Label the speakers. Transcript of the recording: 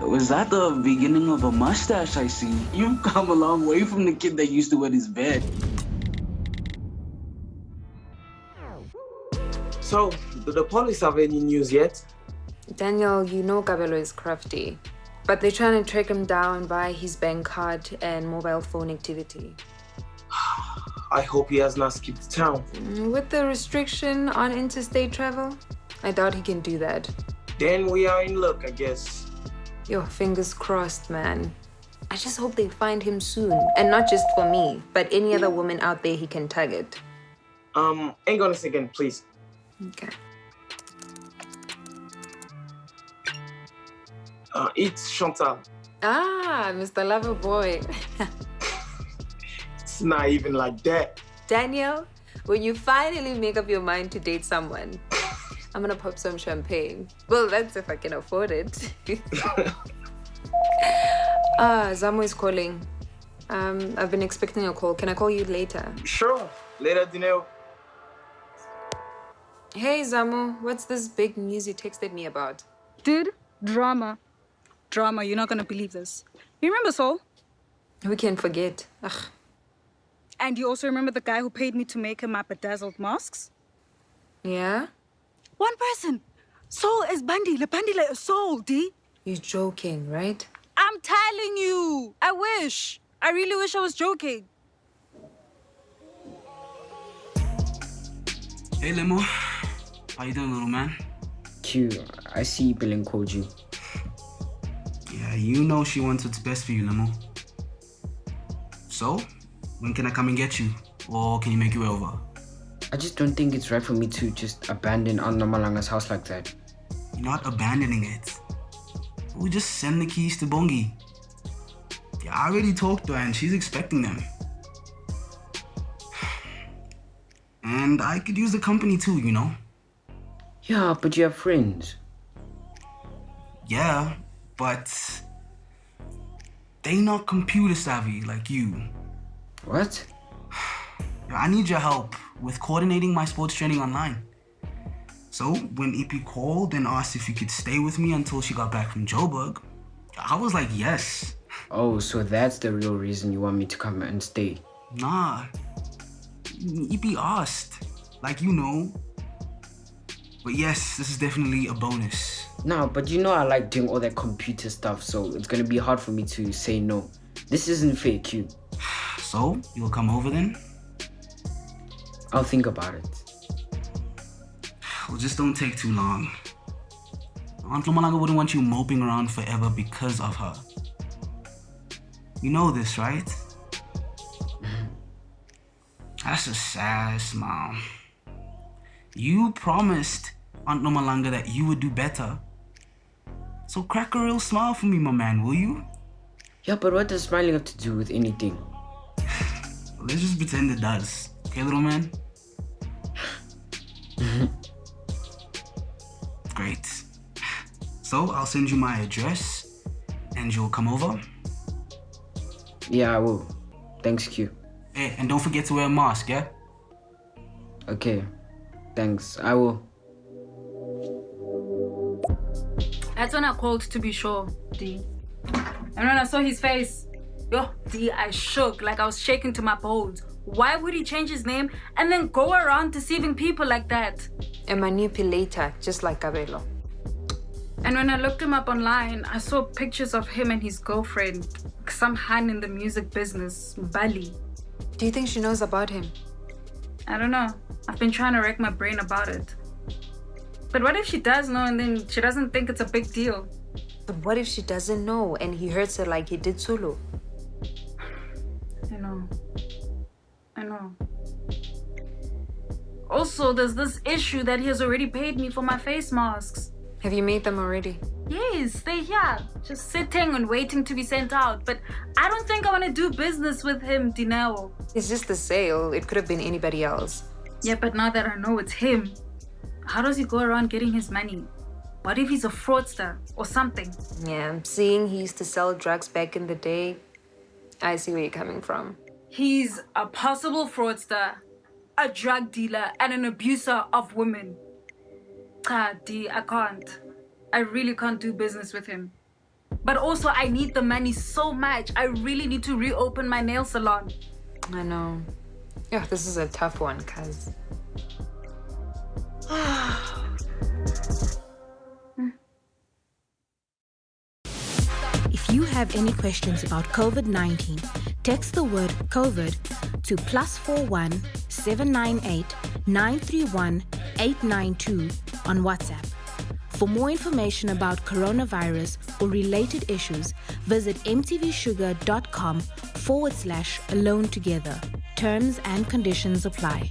Speaker 1: Was that the beginning of a mustache I see? You've come a long way from the kid that used to wet his bed.
Speaker 2: So, do the police have any news yet?
Speaker 3: Daniel, you know Kabelo is crafty. But they're trying to track him down by his bank card and mobile phone activity.
Speaker 2: I hope he has not skipped town.
Speaker 3: Mm, with the restriction on interstate travel, I doubt he can do that.
Speaker 2: Then we are in luck, I guess.
Speaker 3: Your fingers crossed, man. I just hope they find him soon. And not just for me, but any other woman out there he can target.
Speaker 2: Um, hang on a second, please.
Speaker 3: Okay.
Speaker 2: Uh, it's Chantal.
Speaker 3: Ah, Mr. Lover Boy.
Speaker 2: it's not even like that.
Speaker 3: Daniel, when you finally make up your mind to date someone, I'm gonna pop some champagne. Well, that's if I can afford it. ah, Zamo is calling. Um, I've been expecting a call. Can I call you later?
Speaker 2: Sure. Later, Dineo.
Speaker 3: Hey, Zamo. What's this big news you texted me about?
Speaker 4: Dude, drama. Drama, you're not gonna believe this. You remember Saul?
Speaker 3: We can forget. Ugh.
Speaker 4: And you also remember the guy who paid me to make him my bedazzled masks?
Speaker 3: Yeah?
Speaker 4: One person. Soul is Bandile. Bandile is Soul, D.
Speaker 3: You're joking, right?
Speaker 4: I'm telling you. I wish. I really wish I was joking.
Speaker 1: Hey, Lemo. How you doing, little man?
Speaker 5: Q, I see Billing called you.
Speaker 1: Yeah, you know she wants what's best for you, Lemo. So, when can I come and get you? Or can you make your way over?
Speaker 5: I just don't think it's right for me to just abandon Aunt Nomalanga's house like that.
Speaker 1: You're not abandoning it. We just send the keys to Bongi. Yeah, I already talked to her and she's expecting them. And I could use the company too, you know?
Speaker 5: Yeah, but you have friends.
Speaker 1: Yeah, but they not computer savvy like you.
Speaker 5: What?
Speaker 1: I need your help with coordinating my sports training online. So when EP called and asked if you could stay with me until she got back from Joburg, I was like, yes.
Speaker 5: Oh, so that's the real reason you want me to come and stay?
Speaker 1: Nah. EP asked. Like, you know. But yes, this is definitely a bonus.
Speaker 5: Nah, but you know I like doing all that computer stuff, so it's gonna be hard for me to say no. This isn't fair, Q.
Speaker 1: So, you'll come over then?
Speaker 5: I'll think about it.
Speaker 1: Well, just don't take too long. Aunt Nomalanga wouldn't want you moping around forever because of her. You know this, right? Mm-hmm. That's a sad smile. You promised Aunt Nomalanga that you would do better. So crack a real smile for me, my man, will you?
Speaker 5: Yeah, but what does smiling have to do with anything?
Speaker 1: Let's just pretend it does. Okay, little man? Great. So I'll send you my address and you'll come over?
Speaker 5: Yeah, I will. Thanks, Q.
Speaker 1: Hey, and don't forget to wear a mask, yeah?
Speaker 5: Okay. Thanks. I will.
Speaker 4: That's when I called to be sure, D. And when I saw his face, yo, D, I shook like I was shaking to my bones. Why would he change his name and then go around deceiving people like that?
Speaker 3: A manipulator, just like Kabelo.
Speaker 4: And when I looked him up online, I saw pictures of him and his girlfriend, some Han in the music business, Bali.
Speaker 3: Do you think she knows about him?
Speaker 4: I don't know. I've been trying to rack my brain about it. But what if she does know and then she doesn't think it's a big deal?
Speaker 3: But what if she doesn't know and he hurts her like he did Sulu?
Speaker 4: I know. Also, there's this issue that he has already paid me for my face masks.
Speaker 3: Have you made them already?
Speaker 4: Yes, they're here, just sitting and waiting to be sent out. But I don't think I want to do business with him, Dineo.
Speaker 3: It's just the sale. It could have been anybody else.
Speaker 4: Yeah, but now that I know it's him, how does he go around getting his money? What if he's a fraudster or something?
Speaker 3: Yeah, seeing he used to sell drugs back in the day, I see where you're coming from.
Speaker 4: He's a possible fraudster, a drug dealer, and an abuser of women. Ah, D, I can't. I really can't do business with him. But also, I need the money so much. I really need to reopen my nail salon.
Speaker 3: I know. Yeah, this is a tough one, cuz.
Speaker 6: If you have any questions about COVID 19, text the word COVID to plus 41 798 931 892 on WhatsApp. For more information about coronavirus or related issues, visit mtvshuga.com forward slash alone together. Terms and conditions apply.